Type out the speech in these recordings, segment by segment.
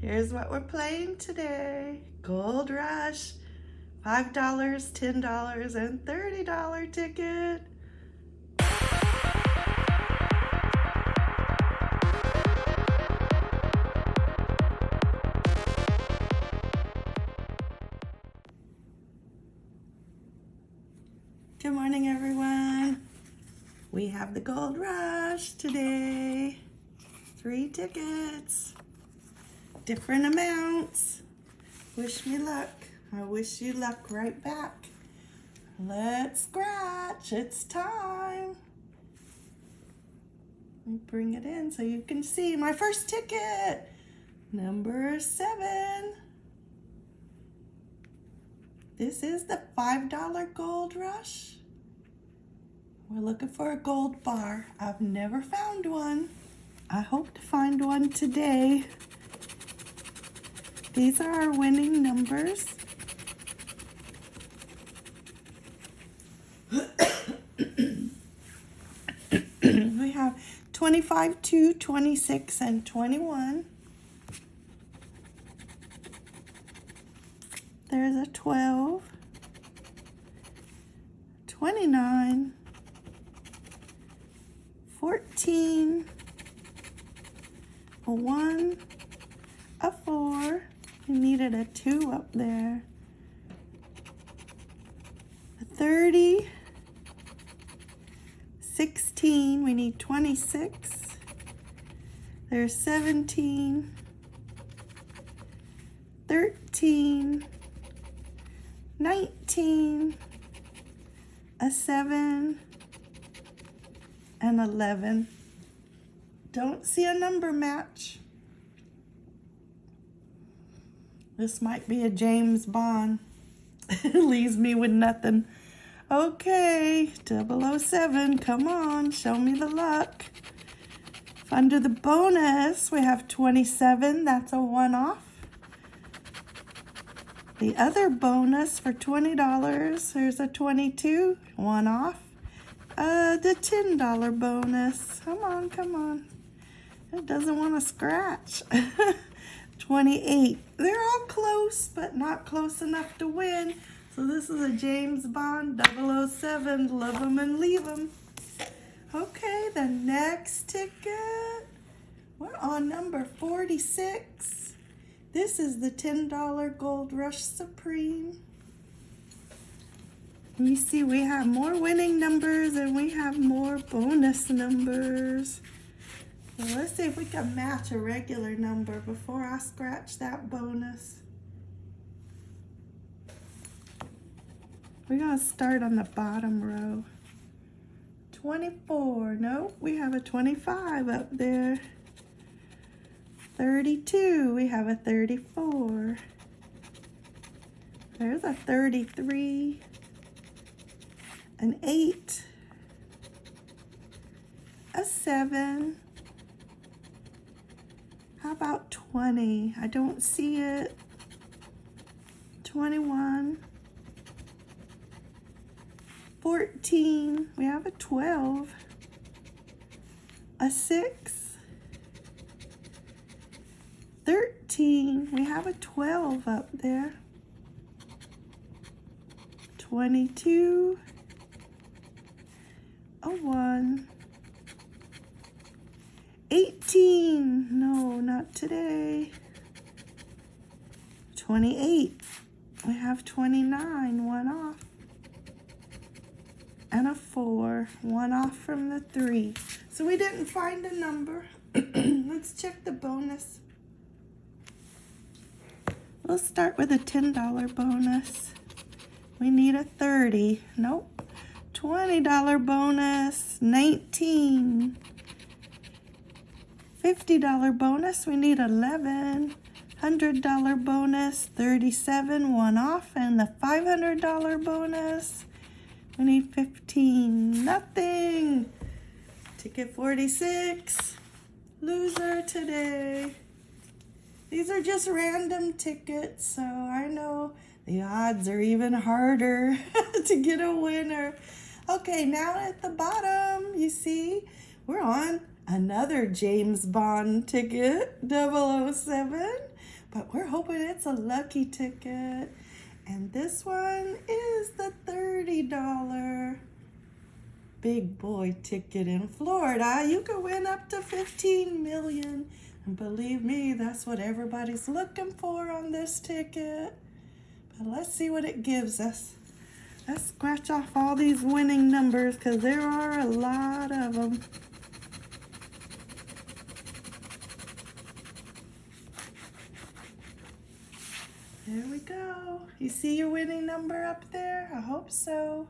Here's what we're playing today. Gold Rush. $5, $10, and $30 ticket. Good morning, everyone. We have the Gold Rush today. Three tickets different amounts. Wish me luck. I wish you luck right back. Let's scratch. It's time. Let me bring it in so you can see my first ticket. Number seven. This is the $5 gold rush. We're looking for a gold bar. I've never found one. I hope to find one today. These are our winning numbers. we have 25, 2, 26, and 21. There's a 12, 29, 14, a 1, a 4, I needed a 2 up there. A 30. 16. We need 26. There's 17. 13. 19. A 7. And 11. Don't see a number match. This might be a James Bond. Leaves me with nothing. Okay, 007, come on, show me the luck. Under the bonus, we have 27, that's a one-off. The other bonus for $20, there's a 22, one off. Uh, the $10 bonus, come on, come on. It doesn't want to scratch. 28. They're all close, but not close enough to win. So this is a James Bond 007. Love them and leave them. Okay, the next ticket. We're on number 46. This is the $10 Gold Rush Supreme. You see we have more winning numbers and we have more bonus numbers. Let's see if we can match a regular number before I scratch that bonus. We're going to start on the bottom row. 24. Nope, we have a 25 up there. 32. We have a 34. There's a 33. An 8. A 7 how about 20? I don't see it. 21. 14. We have a 12. A 6. 13. We have a 12 up there. 22. A 1. 18. No, not today. 28. We have 29, one off. And a four, one off from the three. So we didn't find a number. Let's check the bonus. We'll start with a $10 bonus. We need a 30. Nope. $20 bonus. 19. $50 bonus, we need 11. $100 bonus, 37, one off. And the $500 bonus, we need 15, nothing. Ticket 46, loser today. These are just random tickets, so I know the odds are even harder to get a winner. Okay, now at the bottom, you see, we're on another James Bond ticket, 007. but we're hoping it's a lucky ticket. And this one is the $30 big boy ticket in Florida. You can win up to 15 million. And believe me, that's what everybody's looking for on this ticket. But let's see what it gives us. Let's scratch off all these winning numbers because there are a lot of them. There we go. You see your winning number up there? I hope so.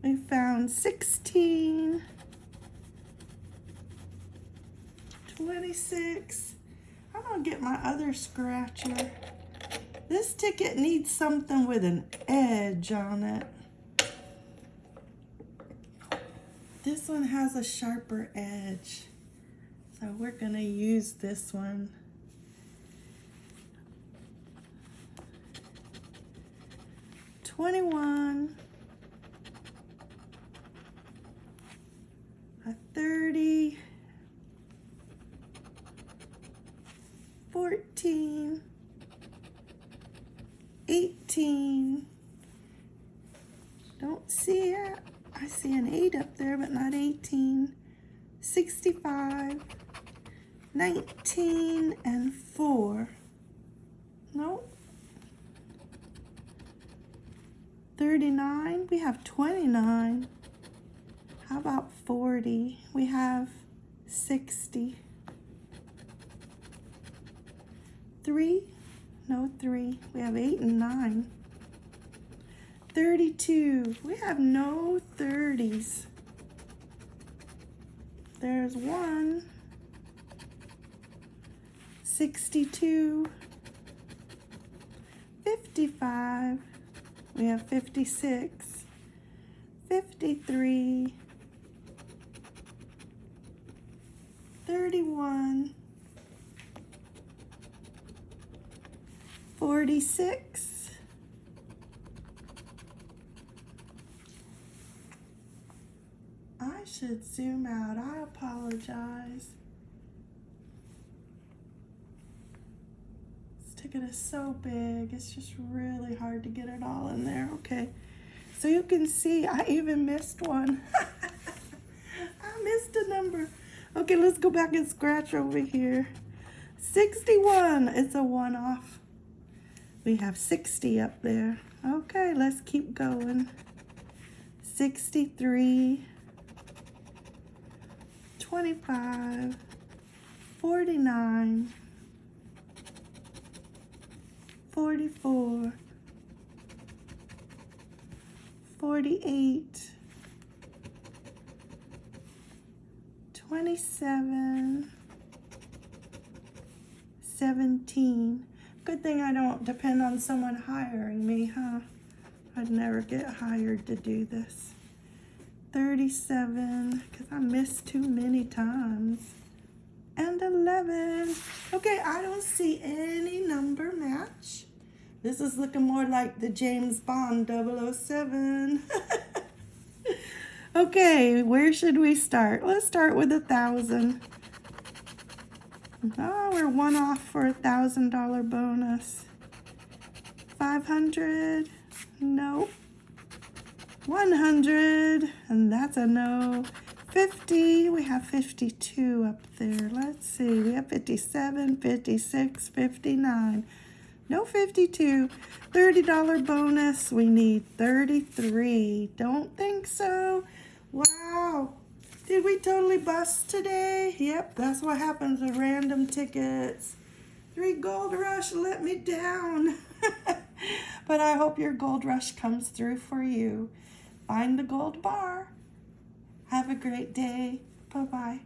We found 16, 26. I'm gonna get my other scratcher. This ticket needs something with an edge on it. This one has a sharper edge. So we're gonna use this one. Twenty-one. A thirty. Fourteen. Eighteen. Don't see it. I see an eight up there, but not 18. 65. 19 and 4. Nope. 39. We have 29. How about 40? We have 60. 3. No, 3. We have 8 and 9. 32. We have no 30s. There's 1. 62, 55, we have 56, 53, 31, 46, I should zoom out. I apologize. Ticket is so big. It's just really hard to get it all in there. Okay, so you can see I even missed one. I missed a number. Okay, let's go back and scratch over here. 61, it's a one-off. We have 60 up there. Okay, let's keep going. 63, 25, 49, 44, 48, 27, 17. Good thing I don't depend on someone hiring me, huh? I'd never get hired to do this. 37, because I missed too many times and 11. Okay, I don't see any number match. This is looking more like the James Bond 007. okay, where should we start? Let's start with a thousand. Oh, we're one off for a thousand dollar bonus. 500, nope. 100, and that's a no. 50, we have 52 up there. Let's see, we have 57, 56, 59. No 52. $30 bonus, we need 33. Don't think so. Wow. Did we totally bust today? Yep, that's what happens with random tickets. Three Gold Rush let me down. but I hope your Gold Rush comes through for you. Find the gold bar. Have a great day. Bye-bye.